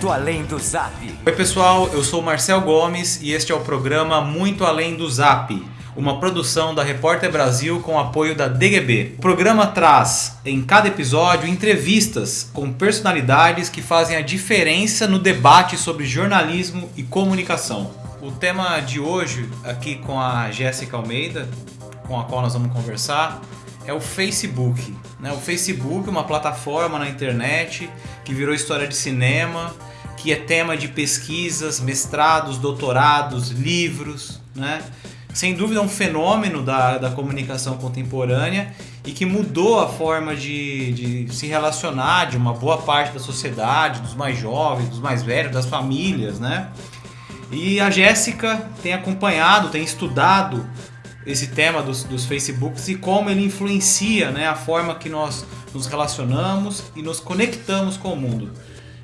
Muito Além do Zap. Oi pessoal, eu sou Marcel Gomes e este é o programa Muito Além do Zap, uma produção da Repórter Brasil com apoio da DGB. O programa traz em cada episódio entrevistas com personalidades que fazem a diferença no debate sobre jornalismo e comunicação. O tema de hoje, aqui com a Jéssica Almeida, com a qual nós vamos conversar, é o Facebook. Né? O Facebook uma plataforma na internet que virou história de cinema, que é tema de pesquisas, mestrados, doutorados, livros. Né? Sem dúvida é um fenômeno da, da comunicação contemporânea e que mudou a forma de, de se relacionar de uma boa parte da sociedade, dos mais jovens, dos mais velhos, das famílias. Né? E a Jéssica tem acompanhado, tem estudado esse tema dos, dos Facebooks e como ele influencia né, a forma que nós nos relacionamos e nos conectamos com o mundo.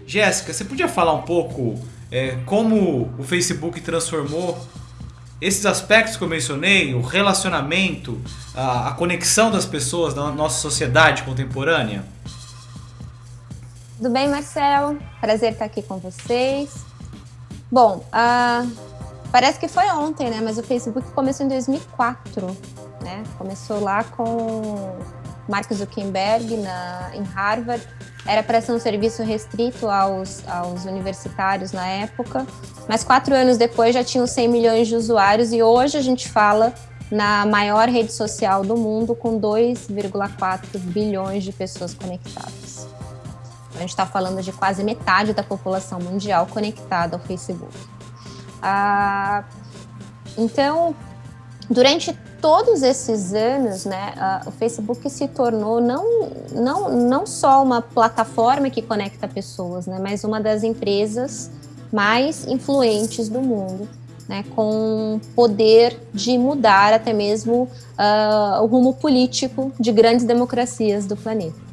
Jéssica, você podia falar um pouco é, como o Facebook transformou esses aspectos que eu mencionei, o relacionamento, a, a conexão das pessoas na nossa sociedade contemporânea? Tudo bem, Marcel? Prazer estar aqui com vocês. Bom, uh, Parece que foi ontem, né? Mas o Facebook começou em 2004, né? Começou lá com Mark Zuckerberg na, em Harvard. Era para ser um serviço restrito aos, aos universitários na época, mas quatro anos depois já tinham 100 milhões de usuários e hoje a gente fala na maior rede social do mundo com 2,4 bilhões de pessoas conectadas. A gente está falando de quase metade da população mundial conectada ao Facebook. Ah, então, durante todos esses anos, né, o Facebook se tornou não, não, não só uma plataforma que conecta pessoas, né, mas uma das empresas mais influentes do mundo, né, com poder de mudar até mesmo uh, o rumo político de grandes democracias do planeta.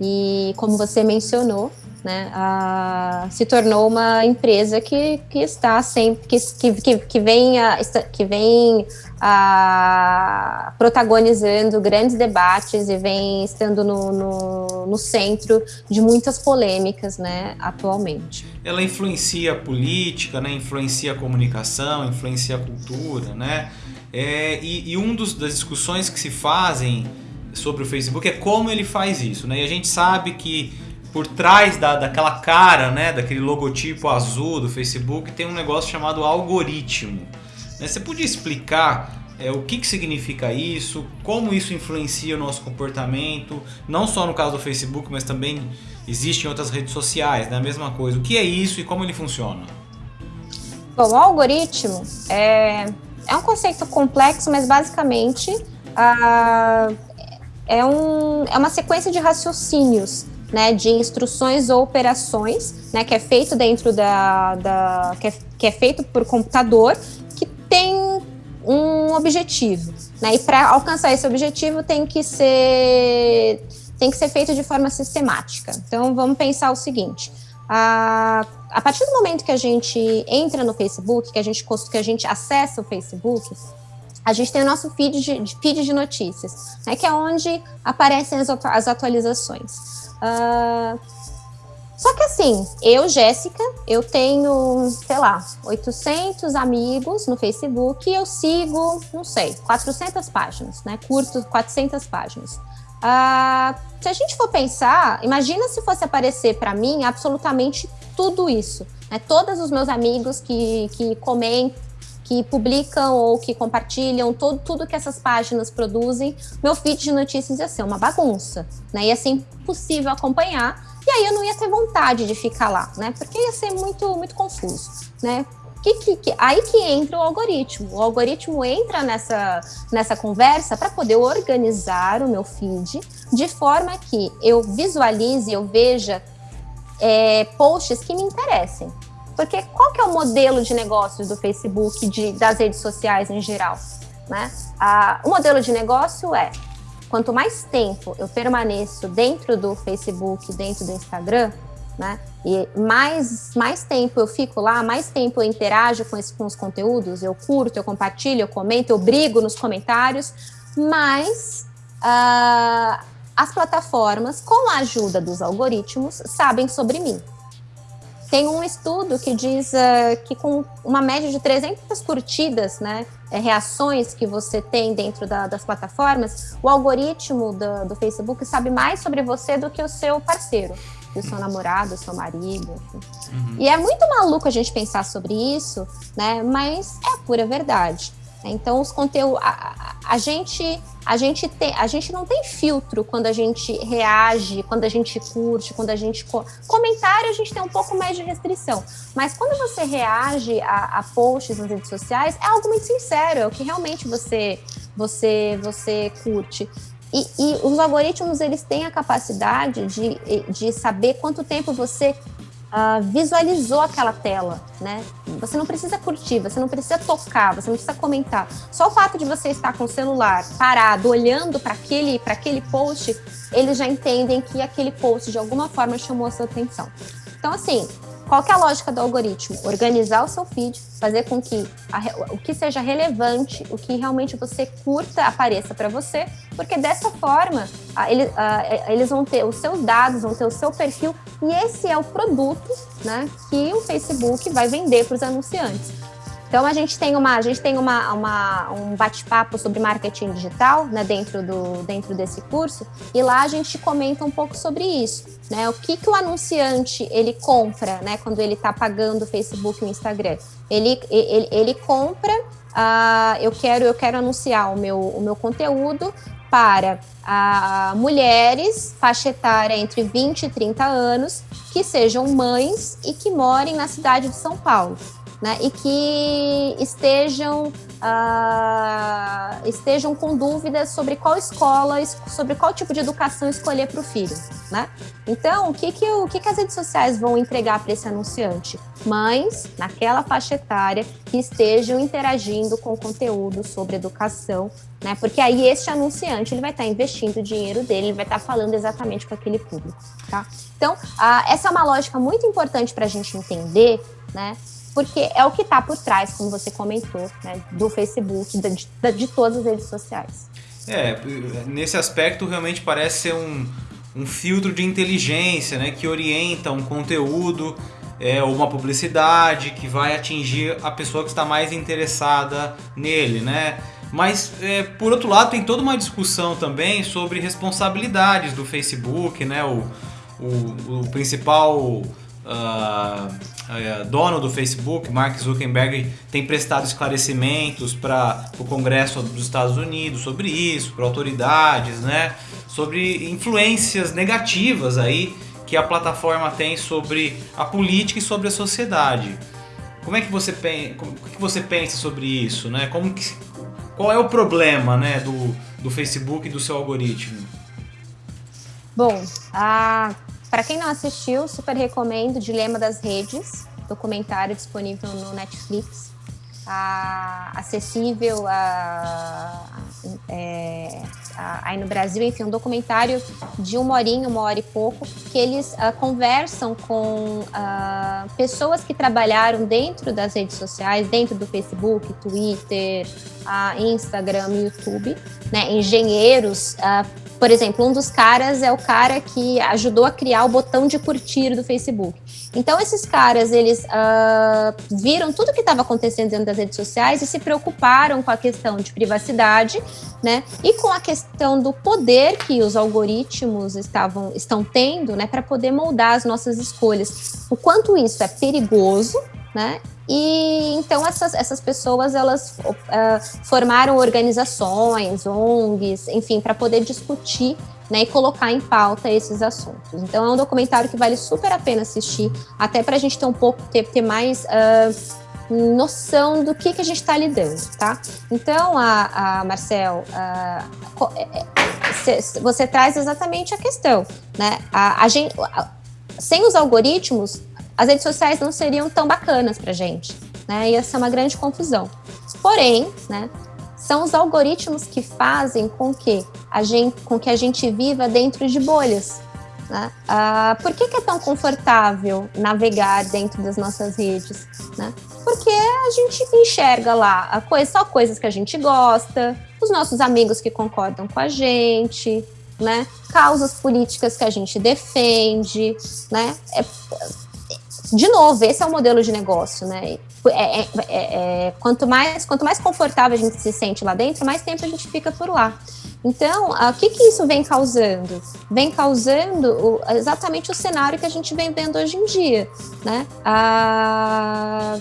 E como você mencionou, né, a, se tornou uma empresa que, que está sempre, que, que, que vem, a, que vem a, protagonizando grandes debates e vem estando no, no, no, centro de muitas polêmicas né, atualmente. Ela influencia a política, né, influencia a comunicação, influencia a cultura, né? É, e, e um dos, das discussões que se fazem sobre o Facebook é como ele faz isso, né? E a gente sabe que por trás da, daquela cara, né, daquele logotipo azul do Facebook, tem um negócio chamado algoritmo. Né? Você podia explicar é, o que, que significa isso, como isso influencia o nosso comportamento, não só no caso do Facebook, mas também existe em outras redes sociais, né? a mesma coisa. O que é isso e como ele funciona? Bom, o algoritmo é, é um conceito complexo, mas basicamente ah, é, um, é uma sequência de raciocínios né, de instruções ou operações, né, que é feito dentro da, da que, é, que é feito por computador, que tem um objetivo, né, e para alcançar esse objetivo tem que ser tem que ser feito de forma sistemática. Então vamos pensar o seguinte: a, a partir do momento que a gente entra no Facebook, que a gente que a gente acessa o Facebook, a gente tem o nosso feed de, feed de notícias, né, que é onde aparecem as, as atualizações. Uh, só que assim, eu, Jéssica, eu tenho, sei lá, 800 amigos no Facebook e eu sigo, não sei, 400 páginas, né? Curto 400 páginas. Uh, se a gente for pensar, imagina se fosse aparecer para mim absolutamente tudo isso. Né? Todos os meus amigos que, que comentam, que publicam ou que compartilham todo, tudo que essas páginas produzem, meu feed de notícias ia ser uma bagunça, né? Ia ser impossível acompanhar e aí eu não ia ter vontade de ficar lá, né? Porque ia ser muito, muito confuso, né? Que, que, que, aí que entra o algoritmo. O algoritmo entra nessa, nessa conversa para poder organizar o meu feed de forma que eu visualize, eu veja é, posts que me interessem. Porque qual que é o modelo de negócios do Facebook, das redes sociais em geral? Né? Ah, o modelo de negócio é, quanto mais tempo eu permaneço dentro do Facebook, dentro do Instagram, né? E mais, mais tempo eu fico lá, mais tempo eu interajo com, esse, com os conteúdos, eu curto, eu compartilho, eu comento, eu brigo nos comentários, mais uh, as plataformas, com a ajuda dos algoritmos, sabem sobre mim. Tem um estudo que diz uh, que com uma média de 300 curtidas, né, é, reações que você tem dentro da, das plataformas, o algoritmo do, do, Facebook sabe mais sobre você do que o seu parceiro, o seu namorado, o seu marido. Uhum. E é muito maluco a gente pensar sobre isso, né, mas é a pura verdade. Então, os conteúdos. A, a, gente, a, gente tem, a gente não tem filtro quando a gente reage, quando a gente curte, quando a gente. Co comentário, a gente tem um pouco mais de restrição. Mas quando você reage a, a posts nas redes sociais, é algo muito sincero, é o que realmente você, você, você curte. E, e, os algoritmos eles têm a capacidade de, de saber quanto tempo você uh, visualizou aquela tela, né? Você não precisa curtir, você não precisa tocar, você não precisa comentar. Só o fato de você estar com o celular parado, olhando para aquele, aquele post, eles já entendem que aquele post de alguma forma chamou a sua atenção. Então, assim, qual é a lógica do algoritmo? Organizar o seu feed, fazer com que a, o que seja relevante, o que realmente você curta apareça para você, porque dessa forma a, ele, a, eles vão ter os seus dados, vão ter o seu perfil e esse é o produto né, que o Facebook vai vender para os anunciantes. Então a gente tem uma, a gente tem uma, uma um bate-papo sobre marketing digital, né, dentro do dentro desse curso, e lá a gente comenta um pouco sobre isso, né? O que que o anunciante ele compra, né, quando ele está pagando o Facebook e o Instagram? Ele ele, ele compra, uh, eu quero eu quero anunciar o meu o meu conteúdo para uh, mulheres faixa etária entre 20 e 30 anos que sejam mães e que morem na cidade de São Paulo né, e que estejam, uh, estejam com dúvidas sobre qual escola, sobre qual tipo de educação escolher para o filho. Né? Então, o que, que, o que, que as redes sociais vão entregar para esse anunciante? Mães, naquela faixa etária, que estejam interagindo com conteúdo sobre educação, né? porque aí este anunciante ele vai estar tá investindo o dinheiro dele, ele vai estar tá falando exatamente com aquele público. Tá? Então, uh, essa é uma lógica muito importante para a gente entender, né? Porque é o que está por trás, como você comentou, né, do Facebook, de, de, todas as redes sociais. É, nesse aspecto realmente parece ser um, um filtro de inteligência, né, que orienta um conteúdo é, ou uma publicidade que vai atingir a pessoa que está mais interessada nele, né? Mas, é, por outro lado, tem toda uma discussão também sobre responsabilidades do Facebook, né? O, o, o principal uh, dono do Facebook, Mark Zuckerberg, tem prestado esclarecimentos para o Congresso dos Estados Unidos sobre isso, para autoridades, né? Sobre influências negativas aí que a plataforma tem sobre a política e sobre a sociedade. Como é que você, como, que você pensa sobre isso, né? Como que, qual é o problema, né, do, do Facebook e do seu algoritmo? Bom, a para quem não assistiu, super recomendo Dilema das Redes, documentário disponível no Netflix, a, acessível a, é, a, aí no Brasil, enfim, um documentário de uma horinha, uma hora e pouco, que eles uh, conversam com uh, pessoas que trabalharam dentro das redes sociais, dentro do Facebook, Twitter, uh, Instagram, YouTube, né, engenheiros por exemplo, um dos caras é o cara que ajudou a criar o botão de curtir do Facebook. Então, esses caras, eles uh, viram tudo que estava acontecendo dentro das redes sociais e se preocuparam com a questão de privacidade, né? E com a questão do poder que os algoritmos estavam, estão tendo, né? Para poder moldar as nossas escolhas. O quanto isso é perigoso, né? E então essas, essas pessoas elas uh, formaram organizações, ONGs, enfim, para poder discutir né, e colocar em pauta esses assuntos. Então é um documentário que vale super a pena assistir, até para a gente ter um pouco ter, ter mais uh, noção do que, que a gente está lidando, tá? Então, a, a Marcel, uh, você traz exatamente a questão, né? A, a gente, sem os algoritmos, as redes sociais não seriam tão bacanas para gente, né? Ia ser uma grande confusão. Porém, né, são os algoritmos que fazem com que a gente, com que a gente viva dentro de bolhas. Né? Ah, por que, que, é tão confortável navegar dentro das nossas redes? Né? Porque a gente enxerga lá coisa, só coisas que a gente gosta, os nossos amigos que concordam com a gente, né? causas políticas que a gente defende, né? É, de novo, esse é o modelo de negócio, né? É, é, é, é, quanto, mais, quanto mais confortável a gente se sente lá dentro, mais tempo a gente fica por lá. Então, o que, que isso vem causando? Vem causando o, exatamente o cenário que a gente vem vendo hoje em dia, né? A,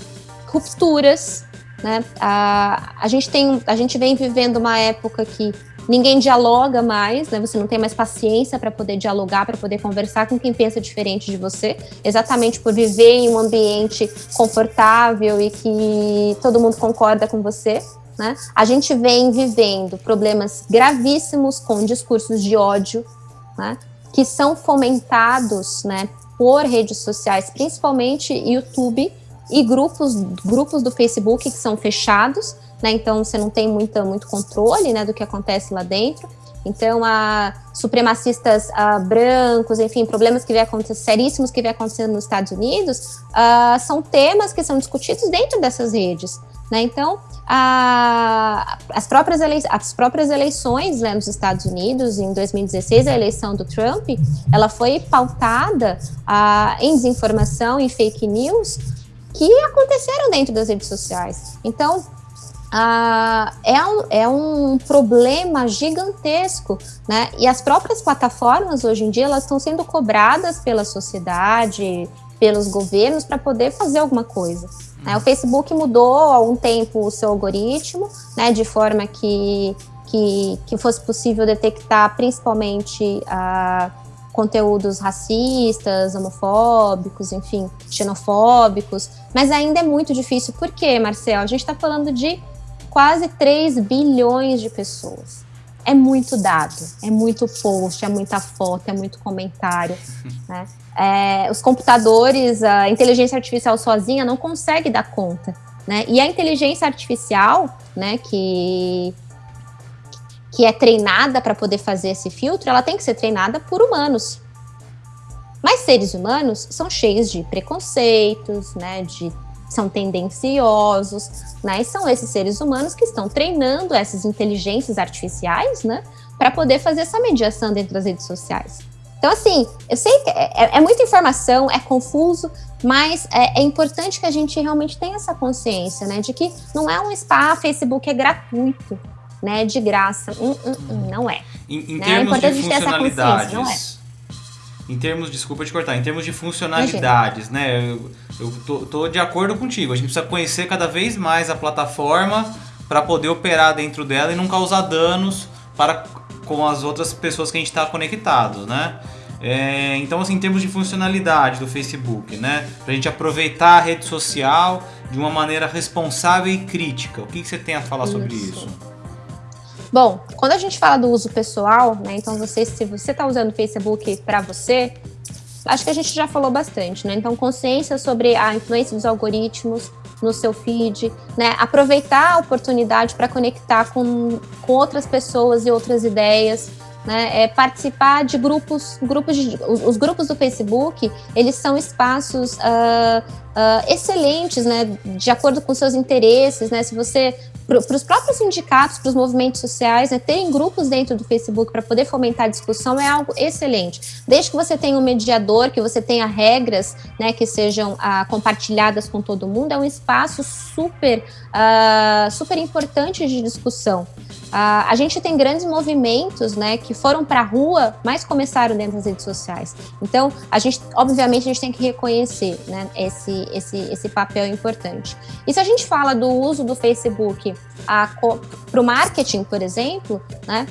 rupturas, né? A, a, gente tem, a gente vem vivendo uma época que ninguém dialoga mais, né? Você não tem mais paciência para poder dialogar, para poder conversar com quem pensa diferente de você, exatamente por viver em um ambiente confortável e que todo mundo concorda com você. Né? A gente vem vivendo problemas gravíssimos com discursos de ódio, né? que são fomentados né, por redes sociais, principalmente YouTube e grupos, grupos do Facebook que são fechados, né? Então você não tem muita, muito controle né, do que acontece lá dentro. Então, a supremacistas a, brancos, enfim, problemas que vem acontecendo, seríssimos que vem acontecendo nos Estados Unidos, a, são temas que são discutidos dentro dessas redes. Né? Então, a, as, próprias as próprias eleições né, nos Estados Unidos, em 2016, a eleição do Trump, ela foi pautada em desinformação e fake news que aconteceram dentro das redes sociais. Então, ah, é, um, é um problema gigantesco, né? E as próprias plataformas hoje em dia elas estão sendo cobradas pela sociedade, pelos governos para poder fazer alguma coisa. Né? O Facebook mudou há um tempo o seu algoritmo, né? De forma que que, que fosse possível detectar principalmente ah, conteúdos racistas, homofóbicos, enfim, xenofóbicos, mas ainda é muito difícil. Por quê, Marcel? A gente está falando de quase 3 bilhões de pessoas. É muito dado, é muito post, é muita foto, é muito comentário. Né? É, os computadores, a inteligência artificial sozinha não consegue dar conta. Né? E a inteligência artificial, né, que, que é treinada para poder fazer esse filtro, ela tem que ser treinada por humanos. Mas seres humanos são cheios de preconceitos, né, de são tendenciosos, né? E são esses seres humanos que estão treinando essas inteligências artificiais, né? Para poder fazer essa mediação dentro das redes sociais. Então, assim, eu sei que é, é, é muita informação, é confuso, mas é, é, importante que a gente realmente tenha essa consciência, né? De que não é um spa, Facebook é gratuito, né? De graça. Hum, hum, hum, não é. Em, em né? termos de funcionalidades, não é em termos, desculpa te cortar, em termos de funcionalidades, Imagina. né? Eu, eu tô, tô, de acordo contigo. A gente precisa conhecer cada vez mais a plataforma para poder operar dentro dela e não causar danos para com as outras pessoas que a gente está conectado, né? É, então, assim, em termos de funcionalidade do Facebook, né? Para a gente aproveitar a rede social de uma maneira responsável e crítica. O que, que você tem a falar isso. sobre isso? Bom, quando a gente fala do uso pessoal, né, então você, se você está usando o Facebook para você, acho que a gente já falou bastante, né? Então, consciência sobre a influência dos algoritmos no seu feed, né? Aproveitar a oportunidade para conectar com, com outras pessoas e outras ideias, né, é participar de grupos, grupos de, os, os, grupos do Facebook, eles são espaços uh, uh, excelentes, né, de acordo com seus interesses, né, se você para os próprios sindicatos, para os movimentos sociais, né, terem grupos dentro do Facebook para poder fomentar a discussão é algo excelente. Desde que você tenha um mediador, que você tenha regras né, que sejam ah, compartilhadas com todo mundo, é um espaço super, ah, super importante de discussão. Uh, a gente tem grandes movimentos, né, que foram para a rua, mas começaram dentro das redes sociais. Então, a gente, obviamente, a gente tem que reconhecer, né, esse, esse, esse papel importante. E se a gente fala do uso do Facebook para o marketing, por exemplo, né,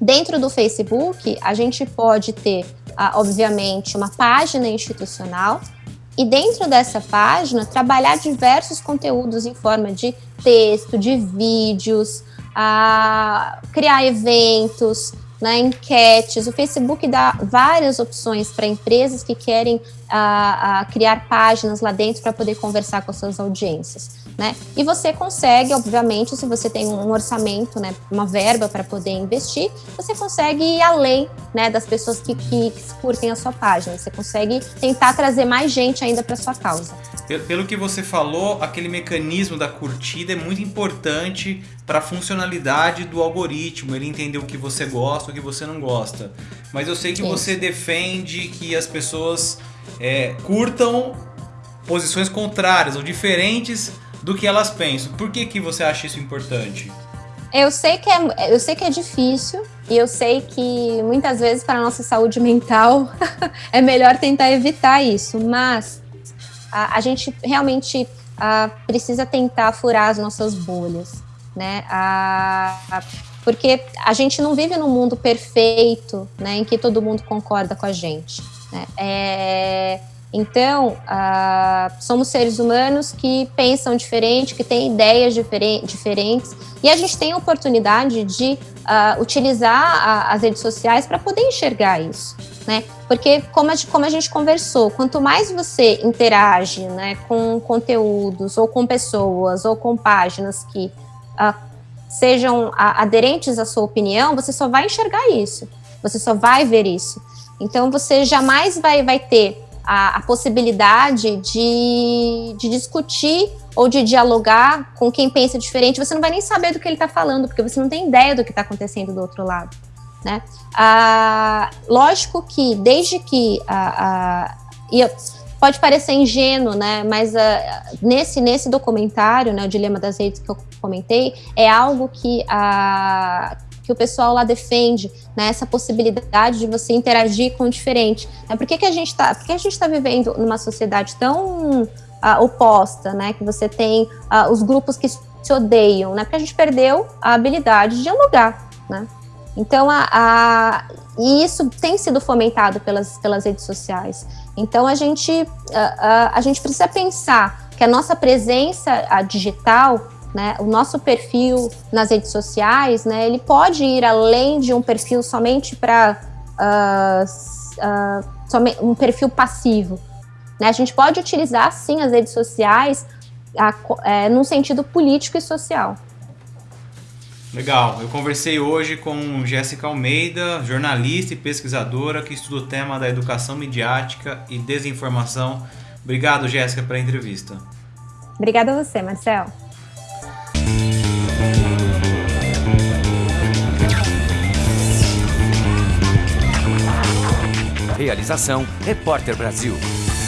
dentro do Facebook, a gente pode ter, uh, obviamente, uma página institucional, e dentro dessa página, trabalhar diversos conteúdos em forma de texto, de vídeos, a criar eventos, né, enquetes. O Facebook dá várias opções para empresas que querem a, a criar páginas lá dentro para poder conversar com suas audiências. Né? E você consegue, obviamente, se você tem um orçamento, né, uma verba para poder investir, você consegue ir além né, das pessoas que, que, que curtem a sua página. Você consegue tentar trazer mais gente ainda para sua causa. Pelo que você falou, aquele mecanismo da curtida é muito importante para a funcionalidade do algoritmo, ele entender o que você gosta, o que você não gosta. Mas eu sei que Isso. você defende que as pessoas é, curtam posições contrárias ou diferentes do que elas pensam. Por que, que você acha isso importante? Eu sei que é, eu sei que é difícil e eu sei que muitas vezes para a nossa saúde mental é melhor tentar evitar isso, mas a, a gente realmente a, precisa tentar furar as nossas bolhas, né? A, porque a gente não vive num mundo perfeito, né, em que todo mundo concorda com a gente. Né? É, então, somos seres humanos que pensam diferente, que têm ideias diferen diferentes, e a gente tem a oportunidade de utilizar a, as redes sociais para poder enxergar isso. Né? Porque, como a, como a gente conversou, quanto mais você interage né, com conteúdos, ou com pessoas, ou com páginas que uh, sejam aderentes à sua opinião, você só vai enxergar isso, você só vai ver isso. Então, você jamais vai, vai ter a, a possibilidade de, de discutir ou de dialogar com quem pensa diferente, você não vai nem saber do que ele está falando, porque você não tem ideia do que está acontecendo do outro lado. Né? Ah, lógico que desde que a, a, pode parecer ingênuo, né? Mas ah, nesse nesse documentário, né, o dilema das redes que eu comentei, é algo que que o pessoal lá defende, né, essa possibilidade de você interagir com o diferente. Né? Por que, a gente está tá vivendo numa sociedade tão uh, oposta, né, que você tem uh, os grupos que se odeiam, né, porque a gente perdeu a habilidade de dialogar, né? Então, a, a, e isso tem sido fomentado pelas, pelas redes sociais. Então, a gente, a, a, a gente precisa pensar que a nossa presença a digital né, o nosso perfil nas redes sociais, né, ele pode ir além de um perfil somente para uh, uh, um perfil passivo. Né? A gente pode utilizar, sim, as redes sociais a, é, num sentido político e social. Legal, eu conversei hoje com Jéssica Almeida, jornalista e pesquisadora que estuda o tema da educação midiática e desinformação. Obrigado, Jéssica, pela entrevista. Obrigada a você, Marcel. Realização Repórter Brasil.